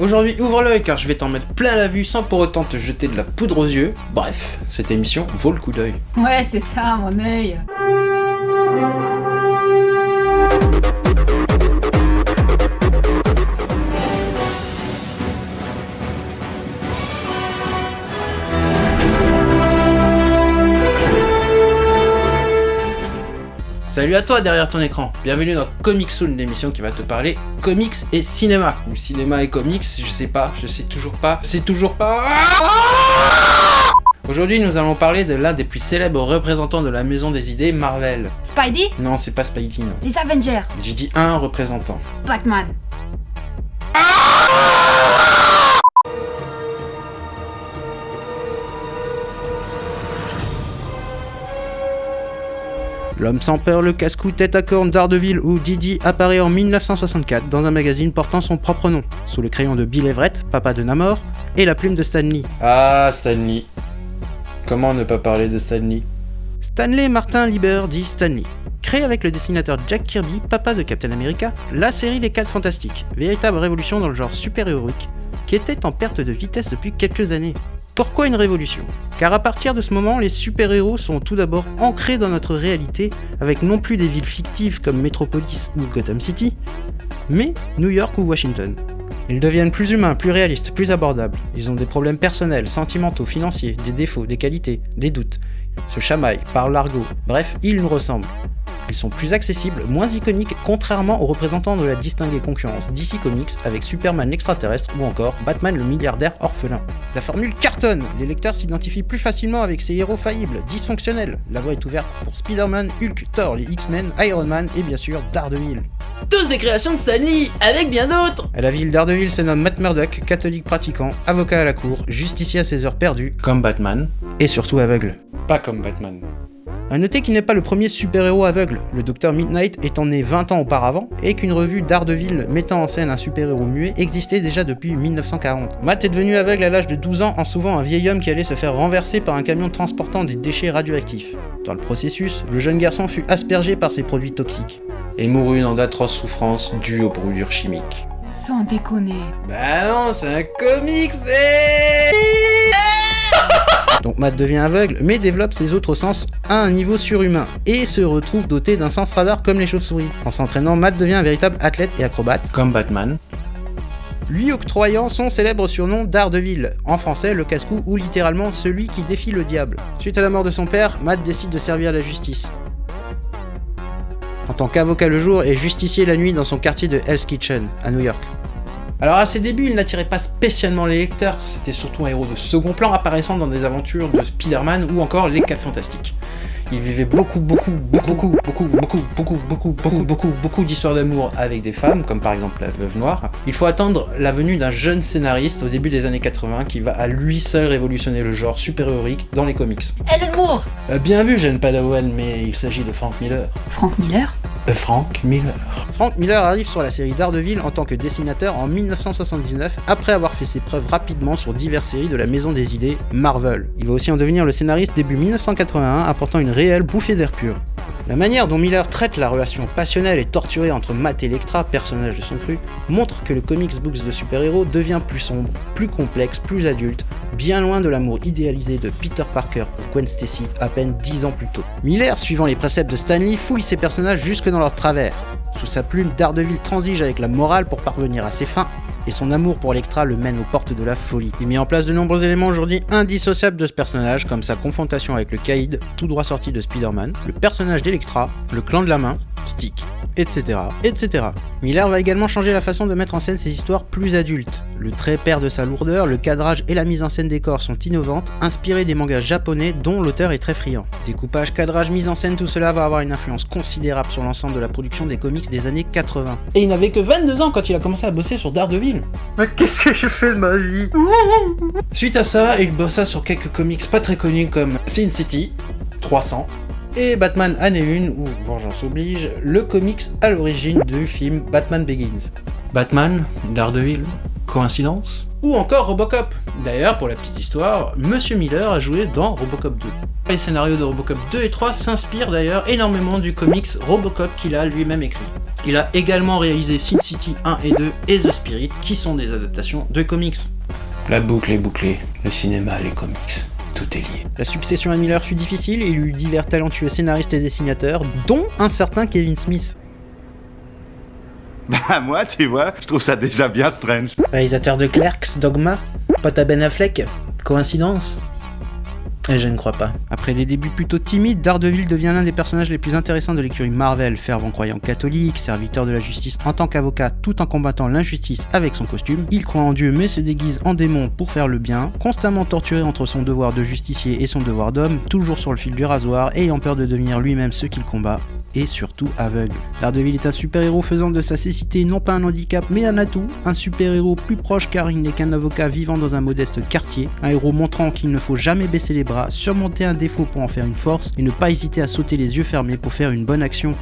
Aujourd'hui, ouvre l'œil car je vais t'en mettre plein la vue sans pour autant te jeter de la poudre aux yeux. Bref, cette émission vaut le coup d'œil. Ouais, c'est ça, mon œil. Salut à toi derrière ton écran, bienvenue dans Comic Soon, l'émission qui va te parler comics et cinéma. Ou cinéma et comics, je sais pas, je sais toujours pas, c'est toujours pas... Aujourd'hui nous allons parler de l'un des plus célèbres représentants de la maison des idées, Marvel. Spidey? Non, c'est pas Spidey, non. Les Avengers J'ai dit un représentant. Batman L'homme sans peur, le casse-cou, tête à corne, Daredevil ou Didi apparaît en 1964 dans un magazine portant son propre nom, sous le crayon de Bill Everett, papa de Namor, et la plume de Stanley. Ah, Stanley. Comment ne pas parler de Stanley Stanley Martin Lieber dit Stanley. Créé avec le dessinateur Jack Kirby, papa de Captain America, la série Les 4 Fantastiques, véritable révolution dans le genre super-héroïque, qui était en perte de vitesse depuis quelques années. Pourquoi une révolution? Car à partir de ce moment, les super-héros sont tout d'abord ancrés dans notre réalité, avec non plus des villes fictives comme Metropolis ou Gotham City, mais New York ou Washington. Ils deviennent plus humains, plus réalistes, plus abordables. Ils ont des problèmes personnels, sentimentaux, financiers, des défauts, des qualités, des doutes. Se chamaillent, parlent l'argot, bref, ils nous ressemblent. Ils sont plus accessibles, moins iconiques, contrairement aux représentants de la distinguée concurrence DC Comics avec Superman l'extraterrestre ou encore Batman le milliardaire orphelin. La formule cartonne, les lecteurs s'identifient plus facilement avec ces héros faillibles, dysfonctionnels. La voie est ouverte pour Spider-Man, Hulk, Thor, les X-Men, Iron Man et bien sûr Daredevil. Tous des créations de Stanley, avec bien d'autres À la ville Daredevil se nomme Matt Murdock, catholique pratiquant, avocat à la cour, justicier à ses heures perdues, comme Batman, et surtout aveugle. Pas comme Batman. A noter qu'il n'est pas le premier super-héros aveugle, le Docteur Midnight étant né 20 ans auparavant, et qu'une revue d'Ardeville mettant en scène un super-héros muet existait déjà depuis 1940. Matt est devenu aveugle à l'âge de 12 ans en sauvant un vieil homme qui allait se faire renverser par un camion transportant des déchets radioactifs. Dans le processus, le jeune garçon fut aspergé par ces produits toxiques, et mourut dans d'atroces souffrances dues aux brûlures chimiques. Sans déconner. Bah non, c'est un comics, c'est... Donc Matt devient aveugle, mais développe ses autres sens à un niveau surhumain, et se retrouve doté d'un sens radar comme les chauves-souris. En s'entraînant, Matt devient un véritable athlète et acrobate, comme Batman, lui octroyant son célèbre surnom d'Ardeville, en français le casse-cou ou littéralement celui qui défie le diable. Suite à la mort de son père, Matt décide de servir la justice. En tant qu'avocat le jour et justicier la nuit dans son quartier de Hell's Kitchen, à New York. Alors à ses débuts, il n'attirait pas spécialement les lecteurs, c'était surtout un héros de second plan apparaissant dans des aventures de Spider-Man ou encore les 4 Fantastiques. Il vivait beaucoup, beaucoup, beaucoup, beaucoup, beaucoup, beaucoup, beaucoup, beaucoup, beaucoup, beaucoup, beaucoup d'histoires d'amour avec des femmes, comme par exemple la Veuve Noire. Il faut attendre la venue d'un jeune scénariste au début des années 80 qui va à lui seul révolutionner le genre super-héroïque dans les comics. Alan Moore Euh, bien vu, jeune Padawan, mais il s'agit de Frank Miller. Frank Miller Euh, Frank Miller. Frank Miller arrive sur la série Daredevil en tant que dessinateur en 1979, après avoir fait ses preuves rapidement sur diverses séries de la maison des idées Marvel. Il va aussi en devenir le scénariste début 1981, apportant une réelle bouffée d'air pur. La manière dont Miller traite la relation passionnelle et torturée entre Matt et Elektra, personnage de son cru, montre que le comics books de super-héros devient plus sombre, plus complexe, plus adulte, bien loin de l'amour idéalisé de Peter Parker pour Gwen Stacy à peine 10 ans plus tôt. Miller, suivant les préceptes de Stanley, fouille ses personnages jusque dans leur travers. Sous sa plume, Daredevil transige avec la morale pour parvenir à ses fins, et son amour pour Elektra le mène aux portes de la folie. Il met en place de nombreux éléments aujourd'hui indissociables de ce personnage, comme sa confrontation avec le Caïd, tout droit sorti de Spider-Man, le personnage d'Elektra, le clan de la main, Stick, etc., etc. Miller va également changer la façon de mettre en scène ses histoires plus adultes. Le trait perd de sa lourdeur, le cadrage et la mise en scène des corps sont innovantes, inspirés des mangas japonais dont l'auteur est très friand. Découpage, cadrage, mise en scène, tout cela va avoir une influence considérable sur l'ensemble de la production des comics des années 80. Et il n'avait que 22 ans quand il a commencé à bosser sur Daredevil. Mais qu'est-ce que je fais de ma vie Suite à ça, il bossa sur quelques comics pas très connus comme Sin City, 300, et Batman année 1, ou Vengeance oblige, le comics à l'origine du film Batman Begins. Batman, Daredevil, coïncidence? Ou encore Robocop D'ailleurs, pour la petite histoire, Monsieur Miller a joué dans Robocop 2. Les scénarios de Robocop 2 et 3 s'inspirent d'ailleurs énormément du comics Robocop qu'il a lui-même écrit. Il a également réalisé Sin City 1 et 2 et The Spirit, qui sont des adaptations de comics. La boucle est bouclée, le cinéma, les comics, tout est lié. La succession à Miller fut difficile il eut divers talentueux scénaristes et dessinateurs, dont un certain Kevin Smith. Bah moi, tu vois, je trouve ça déjà bien strange. Réalisateur de Clerks, Dogma, pote à Ben Affleck. Coïncidence? Je ne crois pas. Après les débuts plutôt timides, Daredevil devient l'un des personnages les plus intéressants de l'écurie Marvel, fervent croyant catholique, serviteur de la justice en tant qu'avocat tout en combattant l'injustice avec son costume. Il croit en Dieu mais se déguise en démon pour faire le bien, constamment torturé entre son devoir de justicier et son devoir d'homme, toujours sur le fil du rasoir, ayant peur de devenir lui-même ce qu'il combat, et surtout aveugle. Daredevil est un super-héros faisant de sa cécité non pas un handicap mais un atout, un super-héros plus proche car il n'est qu'un avocat vivant dans un modeste quartier, un héros montrant qu'il ne faut jamais baisser les bras, surmonter un défaut pour en faire une force et ne pas hésiter à sauter les yeux fermés pour faire une bonne action.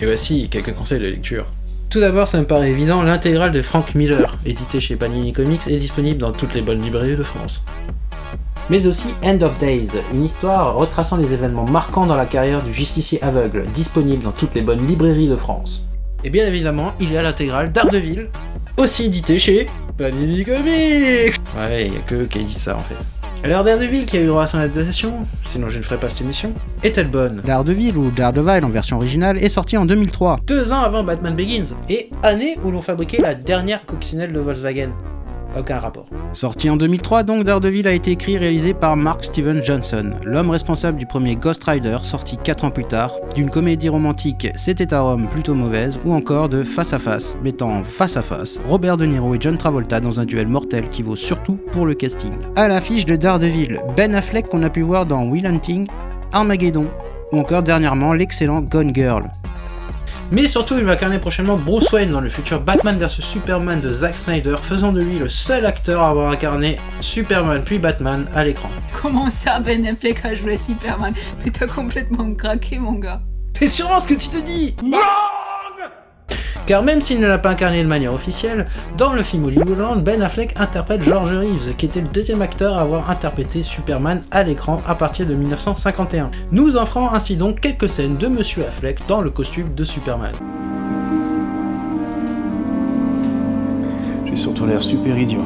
Et voici quelques conseils de lecture. Tout d'abord, ça me paraît évident, l'intégrale de Frank Miller, édité chez Panini Comics, est disponible dans toutes les bonnes librairies de France mais aussi End of Days, une histoire retraçant les événements marquants dans la carrière du justicier aveugle, disponible dans toutes les bonnes librairies de France. Et bien évidemment, il y a l'intégrale d'Ardeville, aussi édité chez Panini Comics Ouais, il y a que qui dit ça en fait. Alors Daredevil, qui a eu droit à son adaptation, sinon je ne ferai pas cette émission, est-elle bonne? Daredevil, ou Daredevil en version originale, est sorti en 2003, deux ans avant Batman Begins, et année où l'on fabriquait la dernière coccinelle de Volkswagen. Aucun rapport. Sorti en 2003, donc Daredevil a été écrit et réalisé par Mark Steven Johnson, l'homme responsable du premier Ghost Rider sorti 4 ans plus tard, d'une comédie romantique C'était à Rome plutôt mauvaise, ou encore de Face à Face, mettant face à face Robert De Niro et John Travolta dans un duel mortel qui vaut surtout pour le casting. À l'affiche de Daredevil, Ben Affleck qu'on a pu voir dans Will Hunting, Armageddon, ou encore dernièrement l'excellent Gone Girl. Mais surtout, il va incarner prochainement Bruce Wayne dans le futur Batman vs Superman de Zack Snyder, faisant de lui le seul acteur à avoir incarné Superman puis Batman à l'écran. Comment ça, Ben Affleck a joué Superman? Mais t'as complètement craqué, mon gars. C'est sûrement ce que tu te dis car même s'il ne l'a pas incarné de manière officielle, dans le film Hollywoodland, Ben Affleck interprète George Reeves, qui était le deuxième acteur à avoir interprété Superman à l'écran à partir de 1951. Nous en ferons ainsi donc quelques scènes de Monsieur Affleck dans le costume de Superman. J'ai surtout l'air super idiot.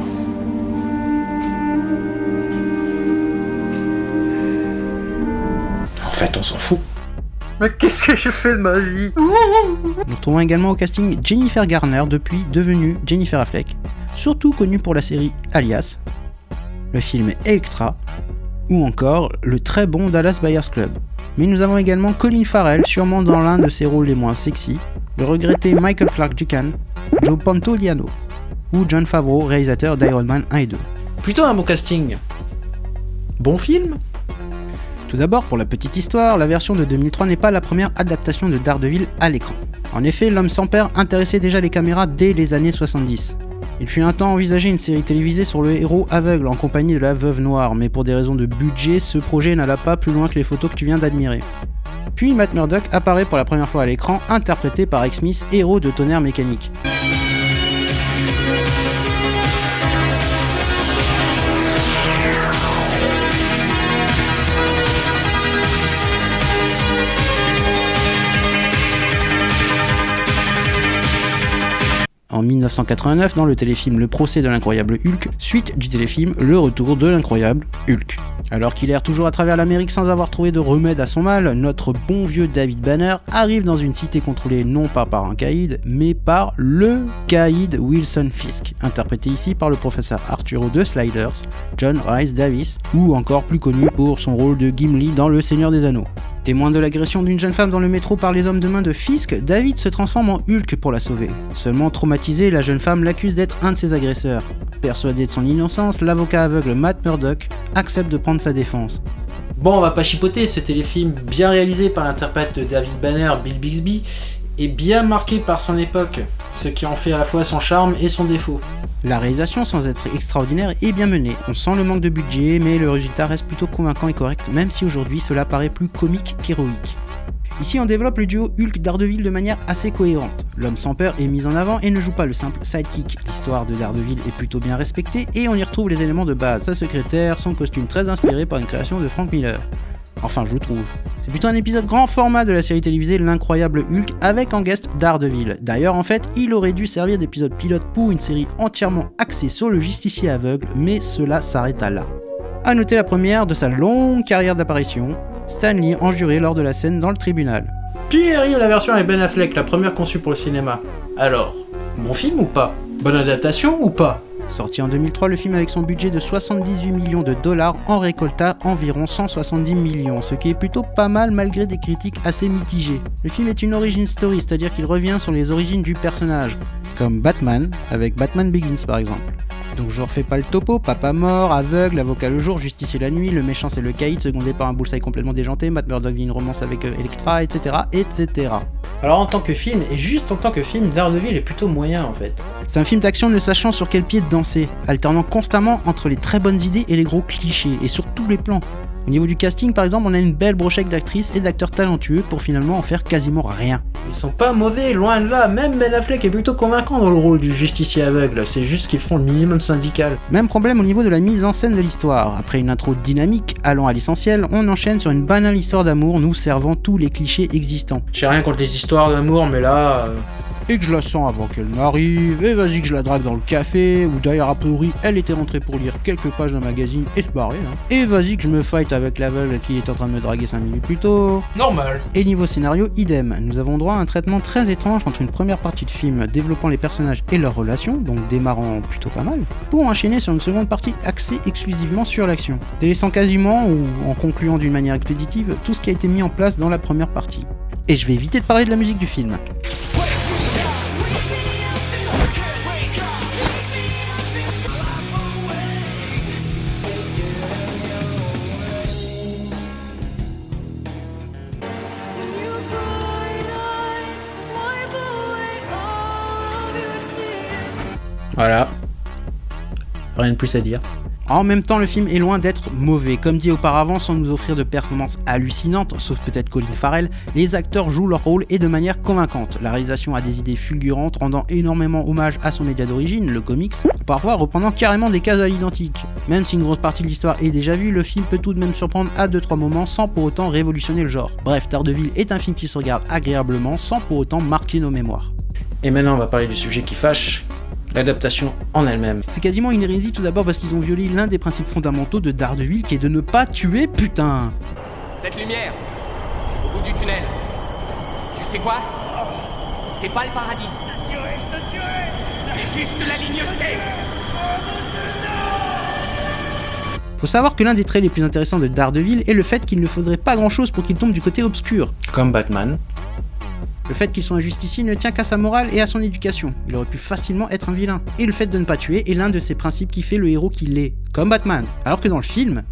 En fait, on s'en fout. Mais qu'est-ce que je fais de ma vie Nous retrouvons également au casting Jennifer Garner, depuis devenue Jennifer Affleck, surtout connue pour la série Alias, le film Electra, ou encore le très bon Dallas Buyers Club. Mais nous avons également Colin Farrell, sûrement dans l'un de ses rôles les moins sexy, le regretté Michael Clark Duncan, Joe Pantoliano, ou John Favreau, réalisateur d'Iron Man 1 et 2. Plutôt un bon casting. Bon film tout d'abord, pour la petite histoire, la version de 2003 n'est pas la première adaptation de Daredevil à l'écran. En effet, l'homme sans père intéressait déjà les caméras dès les années 70. Il fut un temps envisagé une série télévisée sur le héros aveugle en compagnie de la veuve noire, mais pour des raisons de budget, ce projet n'alla pas plus loin que les photos que tu viens d'admirer. Puis Matt Murdock apparaît pour la première fois à l'écran, interprété par X-Smith, héros de tonnerre mécanique. En 1989 dans le téléfilm Le procès de l'incroyable Hulk, suite du téléfilm Le retour de l'incroyable Hulk. Alors qu'il erre toujours à travers l'Amérique sans avoir trouvé de remède à son mal, notre bon vieux David Banner arrive dans une cité contrôlée non pas par un caïd, mais par LE caïd Wilson Fisk, interprété ici par le professeur Arturo de Sliders, John Rice Davis, ou encore plus connu pour son rôle de Gimli dans Le Seigneur des Anneaux. Témoin de l'agression d'une jeune femme dans le métro par les hommes de main de Fisk, David se transforme en Hulk pour la sauver. Seulement traumatisée, la jeune femme l'accuse d'être un de ses agresseurs. Persuadé de son innocence, l'avocat aveugle Matt Murdock accepte de prendre sa défense. Bon, on va pas chipoter, ce téléfilm bien réalisé par l'interprète de David Banner, Bill Bixby, est bien marqué par son époque, ce qui en fait à la fois son charme et son défaut. La réalisation, sans être extraordinaire, est bien menée. On sent le manque de budget, mais le résultat reste plutôt convaincant et correct, même si aujourd'hui cela paraît plus comique qu'héroïque. Ici, on développe le duo Hulk Daredevil de manière assez cohérente. L'homme sans peur est mis en avant et ne joue pas le simple sidekick. L'histoire de Daredevil est plutôt bien respectée et on y retrouve les éléments de base, sa secrétaire, son costume très inspiré par une création de Frank Miller. Enfin, je trouve. C'est plutôt un épisode grand format de la série télévisée L'incroyable Hulk avec en guest Daredevil. D'ailleurs, en fait, il aurait dû servir d'épisode pilote pour une série entièrement axée sur le justicier aveugle, mais cela s'arrêta là. A noter la première de sa longue carrière d'apparition, Stanley enjuré lors de la scène dans le tribunal. Puis arrive la version avec Ben Affleck, la première conçue pour le cinéma. Alors, bon film ou pas? Bonne adaptation ou pas? Sorti en 2003, le film avec son budget de 78 millions de dollars en récolta environ 170 millions, ce qui est plutôt pas mal malgré des critiques assez mitigées. Le film est une origin story, c'est-à-dire qu'il revient sur les origines du personnage, comme Batman, avec Batman Begins par exemple. Donc je refais pas le topo, papa mort, aveugle, avocat le jour, justicier la nuit, le méchant c'est le caïd, secondé par un bullseye complètement déjanté, Matt Murdock vit une romance avec euh, Electra, etc. etc. Alors en tant que film, et juste en tant que film, Daredevil est plutôt moyen en fait. C'est un film d'action ne sachant sur quel pied danser, alternant constamment entre les très bonnes idées et les gros clichés, et sur tous les plans. Au niveau du casting, par exemple, on a une belle brochette d'actrices et d'acteurs talentueux pour finalement en faire quasiment rien. Ils sont pas mauvais, loin de là. Même Ben Affleck est plutôt convaincant dans le rôle du justicier aveugle. C'est juste qu'ils font le minimum syndical. Même problème au niveau de la mise en scène de l'histoire. Après une intro dynamique, allant à l'essentiel, on enchaîne sur une banale histoire d'amour nous servant tous les clichés existants. J'ai rien contre les histoires d'amour, mais là. euh, Et que je la sens avant qu'elle n'arrive, et vas-y que je la drague dans le café, ou d'ailleurs a priori elle était rentrée pour lire quelques pages d'un magazine et se barrer, hein. Et vas-y que je me fight avec l'aveugle qui est en train de me draguer 5 minutes plus tôt. Normal. Et niveau scénario, idem. Nous avons droit à un traitement très étrange entre une première partie de film développant les personnages et leurs relations, donc démarrant plutôt pas mal, pour enchaîner sur une seconde partie axée exclusivement sur l'action, délaissant quasiment, ou en concluant d'une manière expéditive, tout ce qui a été mis en place dans la première partie. Et je vais éviter de parler de la musique du film. Voilà. Rien de plus à dire. En même temps, le film est loin d'être mauvais. Comme dit auparavant, sans nous offrir de performances hallucinantes, sauf peut-être Colin Farrell, les acteurs jouent leur rôle et de manière convaincante. La réalisation a des idées fulgurantes, rendant énormément hommage à son média d'origine, le comics, parfois reprenant carrément des cases à l'identique. Même si une grosse partie de l'histoire est déjà vue, le film peut tout de même surprendre à 2-3 moments sans pour autant révolutionner le genre. Bref, Daredevil est un film qui se regarde agréablement sans pour autant marquer nos mémoires. Et maintenant, on va parler du sujet qui fâche. L'adaptation en elle-même. C'est quasiment une hérésie tout d'abord parce qu'ils ont violé l'un des principes fondamentaux de Daredevil qui est de ne pas tuer putain. Cette lumière, au bout du tunnel. Tu sais quoi? C'est pas le paradis. C'est juste la ligne C. Faut savoir que l'un des traits les plus intéressants de Daredevil est le fait qu'il ne faudrait pas grand chose pour qu'il tombe du côté obscur. Comme Batman. Le fait qu'il soit un justicier ne tient qu'à sa morale et à son éducation. Il aurait pu facilement être un vilain. Et le fait de ne pas tuer est l'un de ces principes qui fait le héros qu'il est, comme Batman. Alors que dans le film...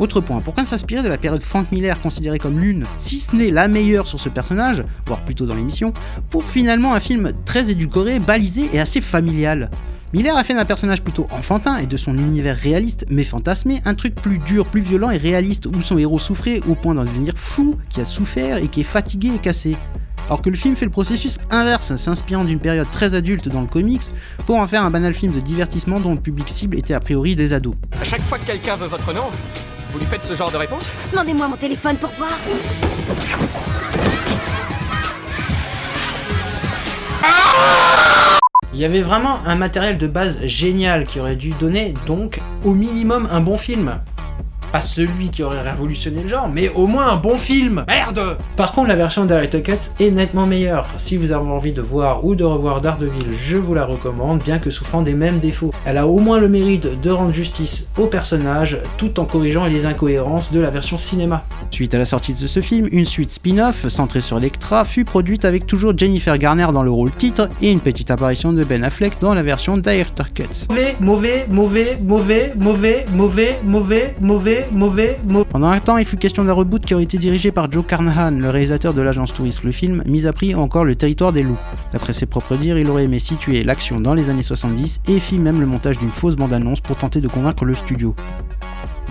Autre point, pourquoi s'inspirer de la période Frank Miller considérée comme l'une, si ce n'est la meilleure sur ce personnage, voire plutôt dans l'émission, pour finalement un film très édulcoré, balisé et assez familial Miller a fait d'un personnage plutôt enfantin et de son univers réaliste mais fantasmé un truc plus dur, plus violent et réaliste où son héros souffrait au point d'en devenir fou, qui a souffert et qui est fatigué et cassé. Alors que le film fait le processus inverse, s'inspirant d'une période très adulte dans le comics pour en faire un banal film de divertissement dont le public cible était a priori des ados. À chaque fois que quelqu'un veut votre nom, vous lui faites ce genre de réponse? Demandez-moi mon téléphone pour voir. Il y avait vraiment un matériel de base génial qui aurait dû donner donc au minimum un bon film. Pas celui qui aurait révolutionné le genre, mais au moins un bon film Merde Par contre, la version Director Cut est nettement meilleure. Si vous avez envie de voir ou de revoir Daredevil, je vous la recommande, bien que souffrant des mêmes défauts. Elle a au moins le mérite de rendre justice au personnage, tout en corrigeant les incohérences de la version cinéma. Suite à la sortie de ce film, une suite spin-off centrée sur Electra fut produite avec toujours Jennifer Garner dans le rôle titre et une petite apparition de Ben Affleck dans la version Director Cut. Mauvais, mauvais, mauvais, mauvais, mauvais, mauvais, mauvais, mauvais, mauvais, mauvais. Pendant un temps, il fut question d'un reboot qui aurait été dirigé par Joe Carnahan, le réalisateur de l'agence touriste Le Film, mis à prix encore le territoire des loups. D'après ses propres dires, il aurait aimé situer l'action dans les années 70 et fit même le montage d'une fausse bande-annonce pour tenter de convaincre le studio.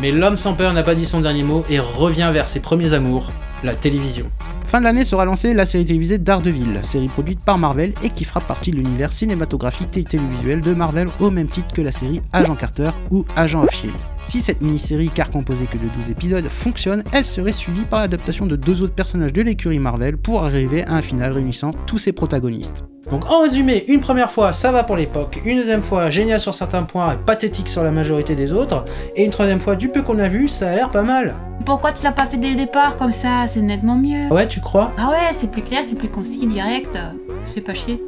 Mais l'homme sans peur n'a pas dit son dernier mot et revient vers ses premiers amours, la télévision. Fin de l'année sera lancée la série télévisée Daredevil, série produite par Marvel et qui fera partie de l'univers cinématographique et télévisuel de Marvel au même titre que la série Agent Carter ou Agent of Shield. Si cette mini-série, car composée que de 12 épisodes, fonctionne, elle serait suivie par l'adaptation de deux autres personnages de l'écurie Marvel pour arriver à un final réunissant tous ses protagonistes. Donc en résumé, une première fois ça va pour l'époque, une deuxième fois génial sur certains points et pathétique sur la majorité des autres, et une troisième fois du peu qu'on a vu, ça a l'air pas mal. Pourquoi tu l'as pas fait dès le départ comme ça C'est nettement mieux. Ouais, tu crois? Ah ouais, c'est plus clair, c'est plus concis, direct. Fait pas chier.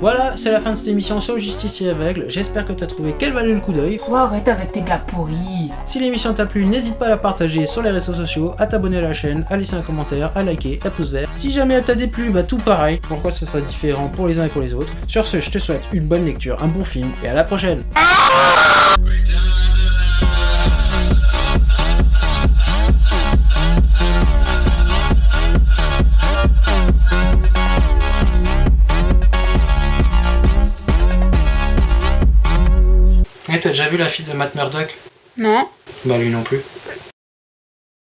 Voilà, c'est la fin de cette émission sur le Justicier aveugle, j'espère que t'as trouvé qu'elle valait le coup d'œil. Oh, arrête avec tes blagues pourries. Si l'émission t'a plu, n'hésite pas à la partager sur les réseaux sociaux, à t'abonner à la chaîne, à laisser un commentaire, à liker, à pouce vert. Si jamais elle t'a déplu, bah tout pareil, pourquoi ce sera différent pour les uns et pour les autres? Sur ce, je te souhaite une bonne lecture, un bon film, et à la prochaine t'as déjà vu la fille de Matt Murdock? Non Bah lui non plus.